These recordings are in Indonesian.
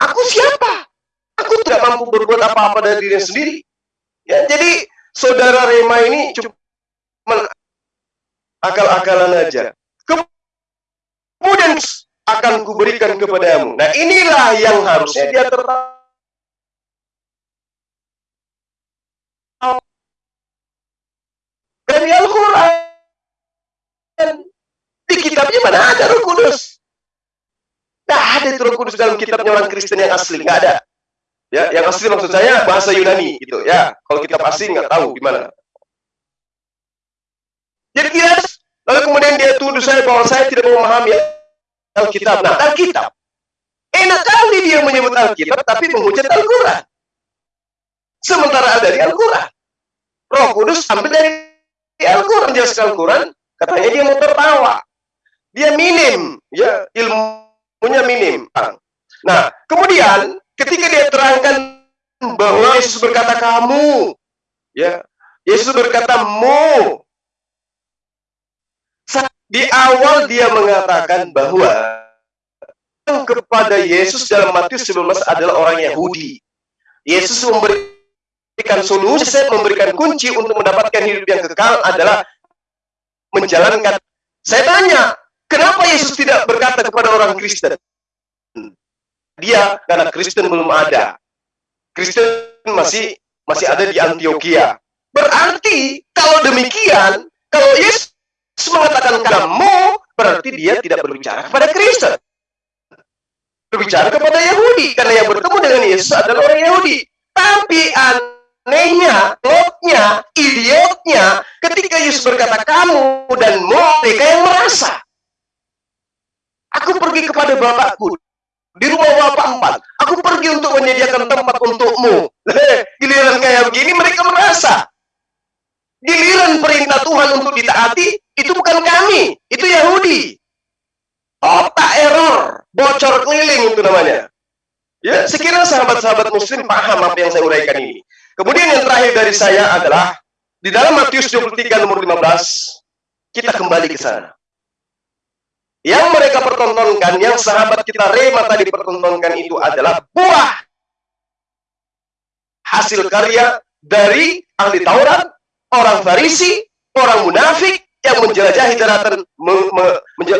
Aku siapa? Aku tidak mampu berbuat apa-apa dari diri sendiri. Ya, jadi saudara Rema ini cuma akal-akalan aja. Kemudian akan kuberikan kepadamu. Nah inilah yang harusnya dia tertawa. Dari Al-Quran. Di kitabnya mana ada Kudus? Tidak ada itu Roh Kudus dalam kitabnya orang Kristen yang asli, nggak ada. Ya, yang asli maksud saya bahasa Yunani gitu ya. Kalau kitab asli nggak tahu gimana. Jadi tidak Lalu kemudian dia tuduh saya bahwa saya tidak memahami Alkitab. Nah, Alkitab. Enak kali dia menyebut Alkitab tapi menghujat Al-Quran. Sementara ada di Al-Quran. Roh Kudus ambil dari Al-Quran. Jelas Al-Quran, katanya dia mau tertawa. Dia minim, ya ilmunya minim. Nah, kemudian ketika dia terangkan bahwa Yesus berkata kamu, ya Yesus berkata mu, di awal dia mengatakan bahwa kepada Yesus dalam Matius 19 adalah orang Yahudi. Yesus memberikan solusi, memberikan kunci untuk mendapatkan hidup yang kekal adalah menjalankan. Saya tanya, kenapa Yesus tidak berkata kepada orang Kristen? Dia karena Kristen belum ada. Kristen masih masih ada di Antioquia. Berarti kalau demikian, kalau Yesus mengatakan kamu, berarti dia tidak berbicara kepada Kristen. Berbicara kepada Yahudi. Karena yang bertemu dengan Yesus adalah orang Yahudi. Tapi anehnya, lotnya, idiotnya, ketika Yesus berkata kamu dan mereka yang merasa. Aku pergi kepada Bapakku di rumah Bapak empat. Aku pergi untuk menyediakan tempat untukmu. Giliran kayak begini mereka merasa. Giliran perintah Tuhan untuk ditaati, itu bukan kami, itu Yahudi. Otak error, bocor keliling itu namanya. Ya, sekiranya sahabat-sahabat muslim paham apa yang saya uraikan ini. Kemudian yang terakhir dari saya adalah di dalam Matius 23 nomor 15 kita kembali ke sana. Yang mereka pertontonkan, yang sahabat kita Rema tadi pertontonkan itu adalah buah hasil karya dari ahli Taurat, orang Farisi, orang munafik, yang menjelajahi daratan me, me,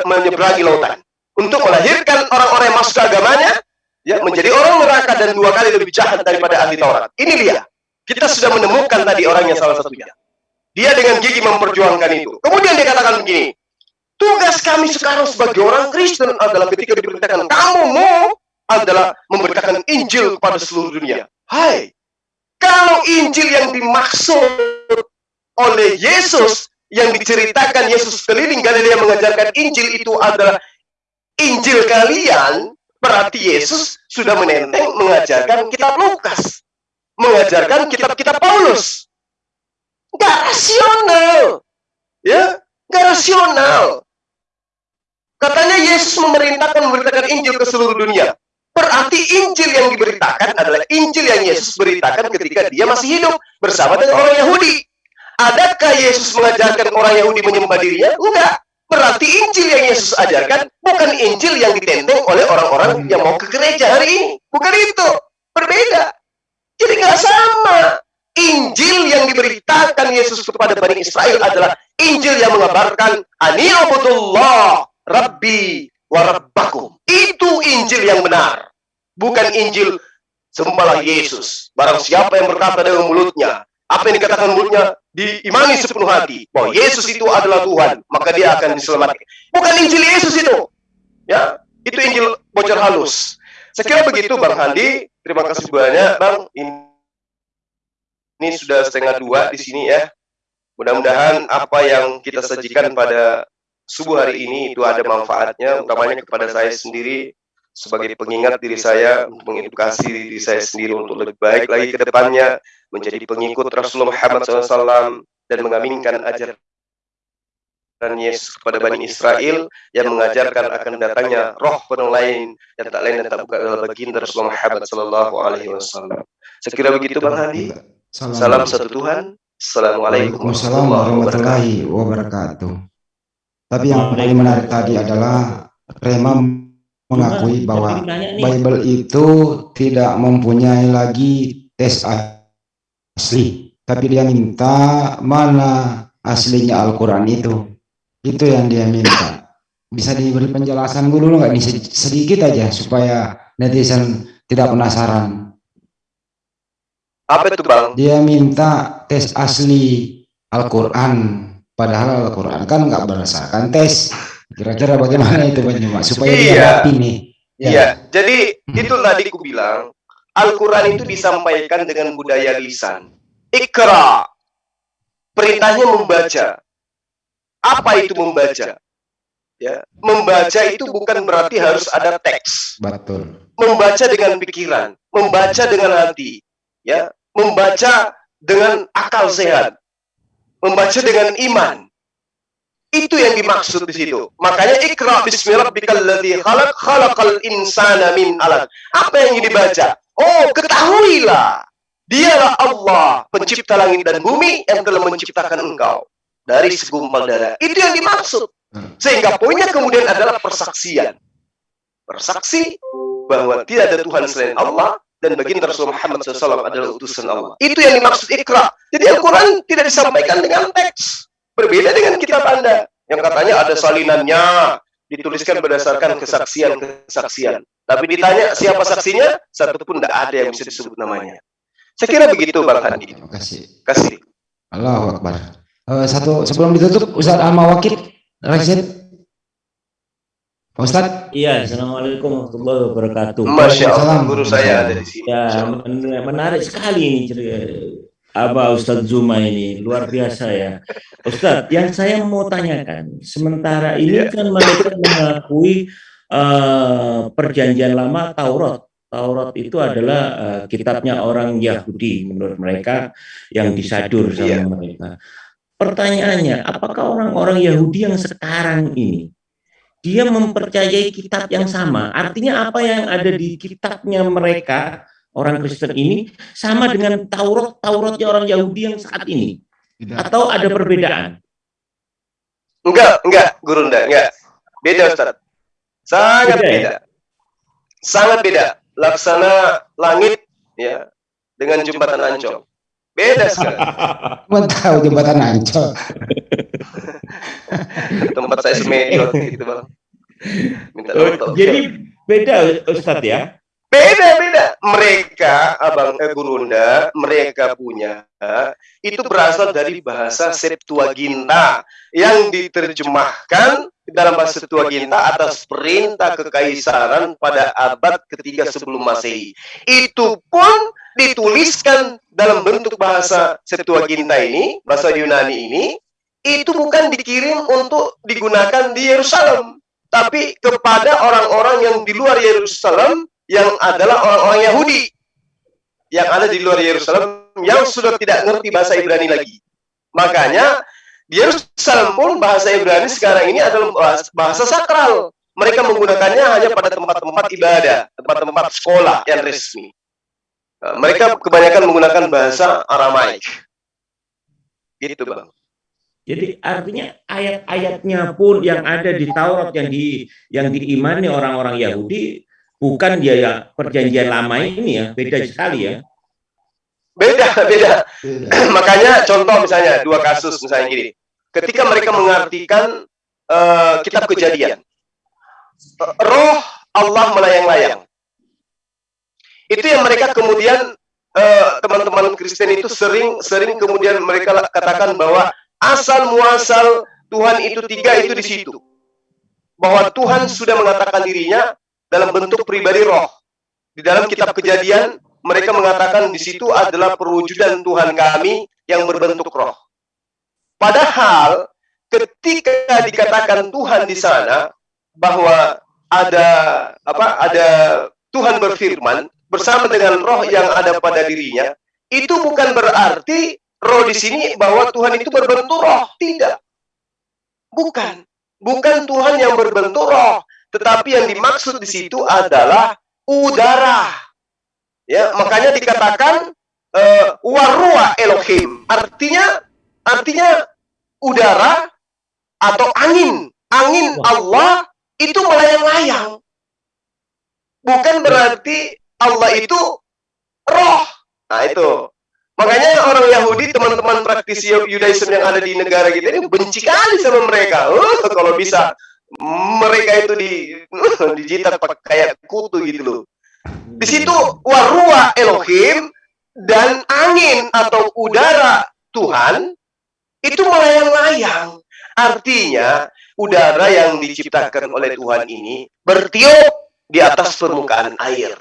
menyeberangi lautan untuk melahirkan orang-orang yang masuk agamanya ya menjadi orang neraka dan dua kali lebih jahat daripada ahli Taurat. Ini dia. Kita sudah menemukan tadi orangnya salah satunya. Dia dengan gigi memperjuangkan itu. Kemudian dia katakan begini, tugas kami sekarang sebagai orang Kristen adalah ketika diperintahkan kamu mau adalah memberitakan Injil kepada seluruh dunia. Hai, kalau Injil yang dimaksud oleh Yesus yang diceritakan Yesus keliling Galilea mengajarkan Injil itu adalah Injil kalian, berarti Yesus sudah menenteng mengajarkan kitab Lukas. Mengajarkan kitab-kitab Paulus. Gak rasional. Ya, gak rasional. Katanya Yesus memerintahkan memberitakan Injil ke seluruh dunia. Berarti Injil yang diberitakan adalah Injil yang Yesus beritakan ketika dia masih hidup bersama dengan orang Yahudi. Adakah Yesus mengajarkan orang Yahudi menyembah dirinya? Enggak. Berarti Injil yang Yesus ajarkan bukan Injil yang ditenteng oleh orang-orang yang mau ke gereja hari ini. Bukan itu. Berbeda. Jadi nggak sama. Injil yang diberitakan Yesus kepada Bani Israel adalah Injil yang mengabarkan Aniyabudullah Rabbi wa Rabbakum. Itu Injil yang benar. Bukan Injil sembahlah Yesus. Barang siapa yang berkata dengan mulutnya, apa yang dikatakan mulutnya diimani sepenuh hati bahwa Yesus itu adalah Tuhan, maka dia akan diselamatkan. Bukan Injil Yesus itu. Ya, itu Injil bocor halus. Kira begitu Bang Handi. Terima kasih banyak Bang. Ini sudah setengah dua di sini ya. Mudah-mudahan apa yang kita sajikan pada subuh hari ini itu ada manfaatnya, utamanya kepada saya sendiri sebagai pengingat diri saya, untuk mengedukasi diri saya sendiri untuk lebih baik lagi ke depannya, menjadi pengikut Rasulullah Muhammad SAW dan mengaminkan ajaran Yesus kepada Bani Israel yang mengajarkan akan datangnya roh penuh lain yang tak lain dan tak bukan adalah baginda Rasulullah Muhammad Sallallahu Alaihi Wasallam. Sekira begitu Bang Hadi. Salam, Salam satu Tuhan. Assalamualaikum warahmatullahi wabarakatuh. Tapi yang paling menarik tadi adalah Rema mengakui bahwa Bible itu tidak mempunyai lagi tes asli, tapi dia minta mana aslinya Al-Quran itu. Itu yang dia minta. Bisa diberi penjelasan dulu nggak nih sedikit aja supaya netizen tidak penasaran. Apa itu bang? Dia minta tes asli Al-Quran, padahal Al-Quran kan nggak berdasarkan tes. Kira-kira bagaimana itu Pak supaya iya. ini? Ya. Iya, jadi itu tadi ku bilang Al-Quran itu disampaikan dengan budaya lisan. Ikra. Perintahnya membaca. Apa itu membaca? Ya, membaca itu bukan berarti harus ada teks. Betul. Membaca dengan pikiran, membaca dengan hati, ya, membaca dengan akal sehat, membaca dengan iman. Itu yang dimaksud di situ. Makanya ikra bismillahirrahmanirrahim. khalaq khalaqal insana min alaq. Apa yang dibaca? Oh, ketahuilah. Dialah Allah, pencipta langit dan bumi yang telah menciptakan engkau dari segumpal darah. Itu yang dimaksud. Sehingga poinnya kemudian adalah persaksian. Bersaksi bahwa tidak ada Tuhan selain Allah dan baginda Rasul Muhammad SAW adalah utusan Allah. Itu yang dimaksud ikra. Jadi Al-Quran tidak disampaikan dengan teks. Berbeda dengan kitab Anda yang katanya ada salinannya, dituliskan berdasarkan kesaksian-kesaksian. Tapi ditanya siapa saksinya, satu pun tidak ada yang bisa disebut namanya. Saya kira begitu Bang Handi. Terima kasih. Kasih. Allah Akbar. Uh, satu sebelum ditutup Ustaz Ahmad Wakil Rashid. Ustaz. Iya, Assalamualaikum warahmatullahi wabarakatuh. Masya Allah, guru saya ada di sini. Ya, menarik sekali ini cerita Aba Ustadz Zuma ini luar biasa ya. Ustadz, yang saya mau tanyakan, sementara ini iya. kan mereka mengakui uh, perjanjian lama Taurat. Taurat itu adalah uh, kitabnya orang Yahudi menurut mereka yang disadur sama yeah. mereka. Pertanyaannya, apakah orang-orang Yahudi yang sekarang ini dia mempercayai kitab yang sama? Artinya apa yang ada di kitabnya mereka orang Kristen ini sama dengan Taurat Tauratnya orang Yahudi yang saat ini atau ada perbedaan? Enggak, enggak, Guru enggak, enggak. Beda Ustaz. Sangat beda. Ya? beda. Sangat beda. Laksana langit ya dengan jembatan Ancol. Beda sekali. Mau tahu jembatan Ancol. Tempat saya semediot gitu, Bang. Minta oh, jadi beda Ustaz ya? Beda beda. Mereka abang eh, gurunda mereka punya itu berasal dari bahasa Septuaginta yang diterjemahkan dalam bahasa Septuaginta atas perintah kekaisaran pada abad ketiga sebelum Masehi. Itu pun dituliskan dalam bentuk bahasa Septuaginta ini, bahasa Yunani ini, itu bukan dikirim untuk digunakan di Yerusalem, tapi kepada orang-orang yang di luar Yerusalem yang adalah orang-orang Yahudi yang ada di luar Yerusalem yang sudah tidak ngerti bahasa Ibrani lagi. Makanya di Yerusalem pun bahasa Ibrani sekarang ini adalah bahasa sakral. Mereka menggunakannya hanya pada tempat-tempat ibadah, tempat-tempat sekolah yang resmi. Mereka kebanyakan menggunakan bahasa Aramaik. Gitu, Bang. Jadi artinya ayat-ayatnya pun yang ada di Taurat yang di yang diimani orang-orang Yahudi bukan dia ya perjanjian lama ini ya beda sekali ya. Beda beda, makanya contoh misalnya dua kasus misalnya gini. Ketika mereka mengartikan uh, kitab kejadian roh Allah melayang-layang. Itu yang mereka kemudian eh, teman-teman uh, Kristen itu sering sering kemudian mereka katakan bahwa asal muasal Tuhan itu tiga itu di situ bahwa Tuhan sudah mengatakan dirinya dalam bentuk pribadi roh. Di dalam kitab kejadian, mereka mengatakan di situ adalah perwujudan Tuhan kami yang berbentuk roh. Padahal ketika dikatakan Tuhan di sana bahwa ada apa ada Tuhan berfirman bersama dengan roh yang ada pada dirinya, itu bukan berarti roh di sini bahwa Tuhan itu berbentuk roh, tidak. Bukan. Bukan Tuhan yang berbentuk roh, tetapi yang dimaksud di situ adalah udara. Ya, makanya dikatakan uh, warua Elohim. Artinya artinya udara atau angin. Angin Allah itu melayang-layang. bukan berarti Allah itu roh. Nah itu. Makanya orang Yahudi, teman-teman praktisi Yudaism yang ada di negara kita ini benci kali sama mereka. Oh, kalau bisa mereka itu di dijitat pakai kayak kutu gitu loh. Di situ warua Elohim dan angin atau udara Tuhan itu melayang-layang. Artinya udara yang diciptakan oleh Tuhan ini bertiup di atas permukaan air.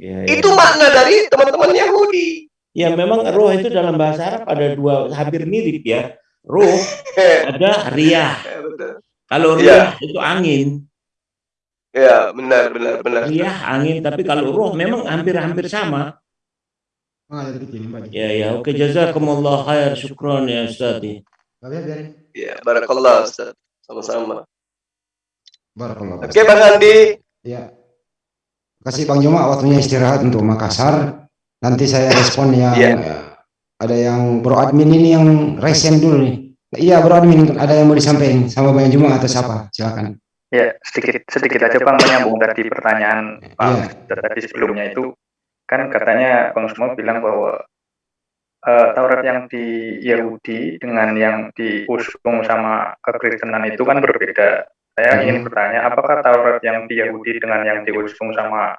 Ya, ya. Itu makna dari teman-teman Yahudi. Ya memang roh itu dalam bahasa Arab ada dua hampir mirip ya. Roh ada riyah. Kalau riyah ya. itu angin. Ya benar benar benar. Riyah angin tapi kalau roh memang hampir-hampir sama. Ya ya oke jazakumullah khair syukron ya Ustaz. Ya barakallah Ustaz. Sama-sama. Barakallah. Oke Bang Andi. Ya. Kasih Bang Juma waktunya istirahat untuk Makassar. Nanti saya respon yang yeah. ada yang bro admin ini yang resen dulu nih. Iya bro admin ada yang mau disampaikan sama Bang Juma atau siapa? Silakan. Ya sedikit sedikit aja Bang menyambung dari pertanyaan Pak yeah. tadi sebelumnya itu kan katanya Bang semua bilang bahwa uh, Taurat yang di Yahudi dengan yang diusung sama kekristenan itu kan berbeda. Saya hmm. ingin bertanya, apakah Taurat yang di Yahudi dengan yang diusung sama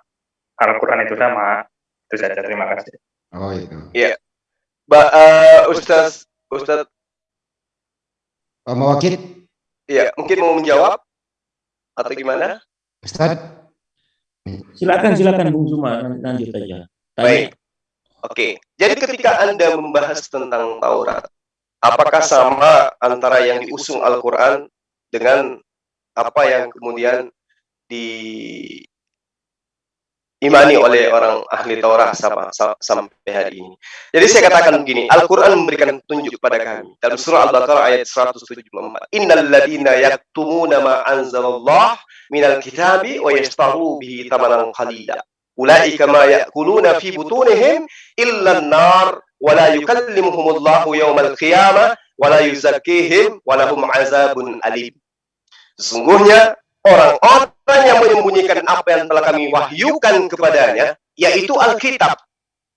Al-Quran itu sama? Itu saja, terima kasih. Oh itu. Iya. Ba uh, Ustaz Ustaz Pak Mawakil? Iya, mungkin mau menjawab atau gimana? Ustaz. Silakan silakan Bung Zuma lanjut aja. Baik. Oke. Jadi ketika Anda membahas tentang Taurat, apakah sama antara yang diusung Al-Qur'an dengan apa yang kemudian di imani oleh orang ahli Taurat sampai hari ini. Jadi saya katakan begini, Al-Quran memberikan petunjuk kepada kami. Dalam surah Al-Baqarah ayat 174. Innal ladina yaktumuna ma anzalallah minal kitabi wa yastaru bihi tamanan qalila. Ulaika ma yakuluna fi butunihim illa an-nar wa la yukallimuhumullahu yawmal qiyamah wa la yuzakkihim wa lahum azabun alim. Sesungguhnya orang-orang yang menyembunyikan apa yang telah kami wahyukan kepadanya, yaitu Alkitab,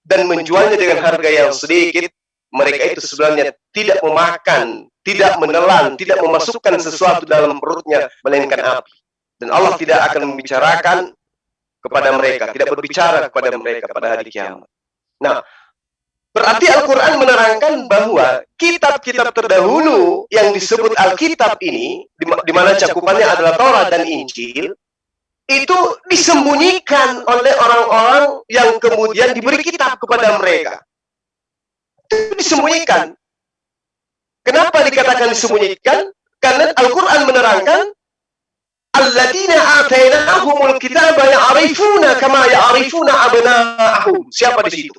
dan menjualnya dengan harga yang sedikit, mereka itu sebenarnya tidak memakan, tidak menelan, tidak memasukkan sesuatu dalam perutnya, melainkan api. Dan Allah tidak akan membicarakan kepada mereka, tidak berbicara kepada mereka pada hari kiamat. Nah, menerangkan bahwa kitab-kitab terdahulu yang disebut Alkitab ini, di mana cakupannya adalah Taurat dan Injil, itu disembunyikan oleh orang-orang yang kemudian diberi kitab kepada mereka. Itu disembunyikan. Kenapa dikatakan disembunyikan? Karena Al-Quran menerangkan Alladzina atainahumul kitaba ya'rifuna kama ya'rifuna abna'ahum. Siapa di situ?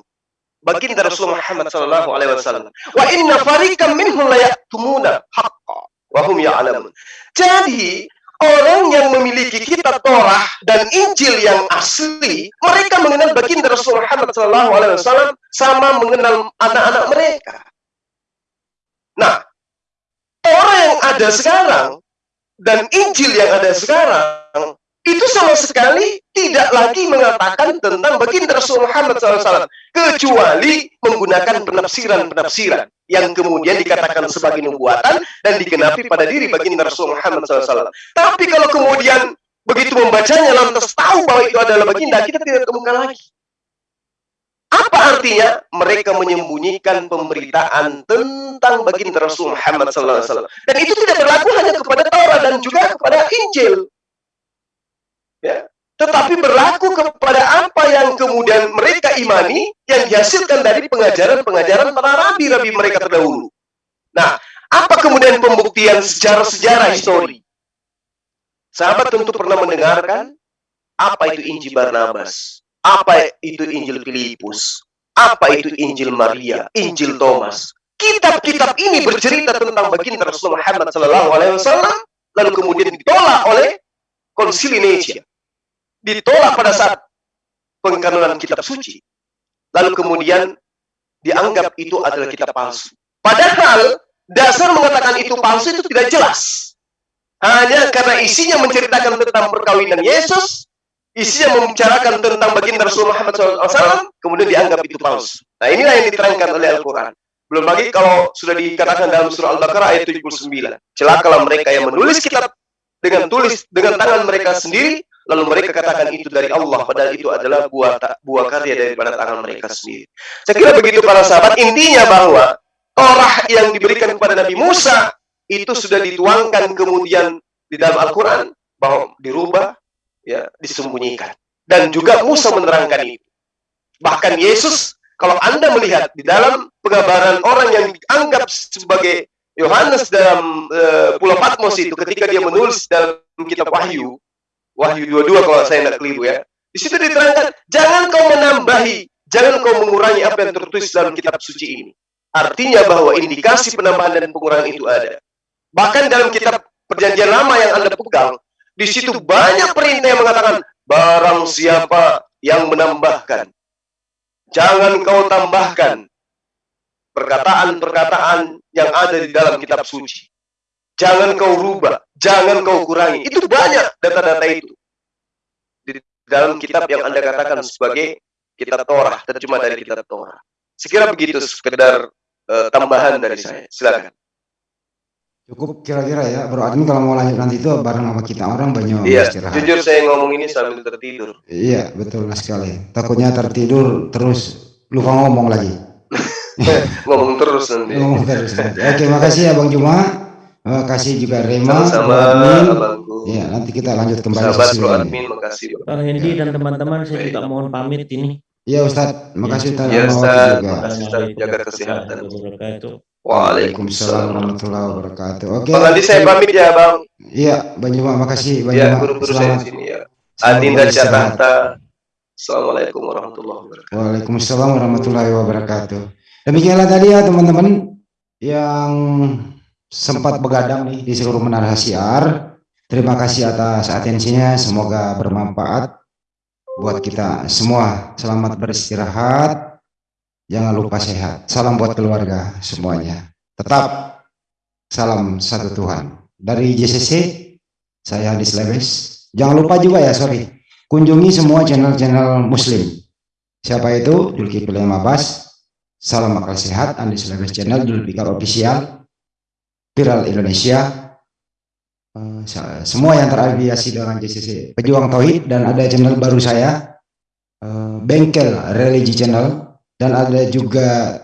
Baginda Rasulullah Muhammad sallallahu alaihi wasallam. Wa inna fariqam minhum la yaktumuna haqqa wa hum ya'lamun. Jadi orang yang memiliki kitab Torah dan Injil yang asli, mereka mengenal baginda Rasulullah Muhammad sallallahu alaihi wasallam sama mengenal anak-anak mereka. Nah, Torah yang ada sekarang dan Injil yang ada sekarang itu sama sekali tidak lagi mengatakan tentang baginda Rasul Muhammad SAW kecuali menggunakan penafsiran-penafsiran yang kemudian dikatakan sebagai nubuatan dan digenapi pada diri baginda Rasul Muhammad SAW. Tapi kalau kemudian begitu membacanya lantas tahu bahwa itu adalah baginda, kita tidak temukan lagi. Apa artinya? Mereka menyembunyikan pemberitaan tentang baginda Rasul Muhammad SAW. Dan itu tidak berlaku hanya kepada Taurat dan juga kepada Injil ya tetapi berlaku kepada apa yang kemudian mereka imani yang dihasilkan dari pengajaran-pengajaran para rabi-rabi mereka terdahulu. Nah, apa kemudian pembuktian sejarah-sejarah histori? Sahabat tentu pernah mendengarkan apa itu Injil Barnabas, apa itu Injil Filipus, apa itu Injil Maria, Injil Thomas. Kitab-kitab ini bercerita tentang baginda Rasulullah Muhammad SAW, lalu kemudian ditolak oleh Konsili Nicea ditolak pada saat pengkanonan kitab suci. Lalu kemudian dianggap itu adalah kitab palsu. Padahal dasar mengatakan itu palsu itu tidak jelas. Hanya karena isinya menceritakan tentang perkawinan Yesus isinya membicarakan tentang baginda Rasul Muhammad SAW, kemudian dianggap itu palsu. Nah inilah yang diterangkan oleh Al-Quran. Belum lagi kalau sudah dikatakan dalam surah Al-Baqarah ayat 79. Celakalah mereka yang menulis kitab dengan tulis dengan tangan mereka sendiri, lalu mereka katakan itu dari Allah, padahal itu adalah buah buah karya daripada tangan mereka sendiri. Saya kira begitu para sahabat. Intinya bahwa Torah yang diberikan kepada Nabi Musa itu sudah dituangkan kemudian di dalam Al-Quran bahwa dirubah ya disembunyikan. Dan juga Musa menerangkan itu. Bahkan Yesus, kalau Anda melihat di dalam pengabaran orang yang dianggap sebagai Yohanes dalam uh, Pulau Patmos itu ketika dia menulis dalam kitab Wahyu, Wahyu 22 kalau saya tidak keliru ya. Di situ diterangkan, jangan kau menambahi, jangan kau mengurangi apa yang tertulis dalam kitab suci ini. Artinya bahwa indikasi penambahan dan pengurangan itu ada. Bahkan dalam kitab perjanjian lama yang Anda pegang, di situ banyak perintah yang mengatakan, barang siapa yang menambahkan, jangan kau tambahkan perkataan-perkataan yang ada di dalam kitab suci. Jangan kau rubah, jangan kau kurangi. Itu banyak data-data itu. Di dalam kitab yang Anda katakan sebagai kitab Torah, tercuma dari kitab Torah. Sekira begitu sekedar uh, tambahan dari saya. Silakan. Cukup kira-kira ya, Bro Admin kalau mau lanjut nanti itu bareng sama kita orang banyak Iya, istirahat. jujur saya ngomong ini sambil tertidur. Iya, betul sekali. Takutnya tertidur terus lupa ngomong lagi. ngomong terus nanti. Ngomong terus nanti. Oke, makasih ya Bang Juma. Terima kasih juga Rema, Sama-sama, Iya, nanti kita lanjut kembali. Sahabat Bro Admin, makasih. Bang Hendi dan teman-teman, saya juga mohon pamit ini. Iya Ustaz, makasih Ustaz. Iya Ustaz, makasih Ustaz, jaga kesehatan. Waalaikumsalam warahmatullahi wabarakatuh. Oke. Bang Andi saya pamit ya Bang. Iya, Bang Juma, makasih Bang Iya, Juma. guru-guru saya di sini ya. Adinda Jakarta. Assalamualaikum warahmatullahi wabarakatuh. Waalaikumsalam warahmatullahi wabarakatuh. Demikianlah tadi ya teman-teman yang sempat begadang nih di seluruh menara siar. Terima kasih atas atensinya, semoga bermanfaat buat kita semua. Selamat beristirahat. Jangan lupa sehat. Salam buat keluarga semuanya. Tetap salam satu Tuhan. Dari JCC, saya Hadis Leves. Jangan lupa juga ya, sorry. Kunjungi semua channel-channel muslim. Siapa itu? Julkifli Mabas. Salam akal sehat, Andis Leves Channel, Julfikar Official, Viral Indonesia, Eh, semua yang terafiliasi dengan JCC Pejuang Tauhid dan ada channel baru saya uh, Bengkel Religi Channel. Dan ada juga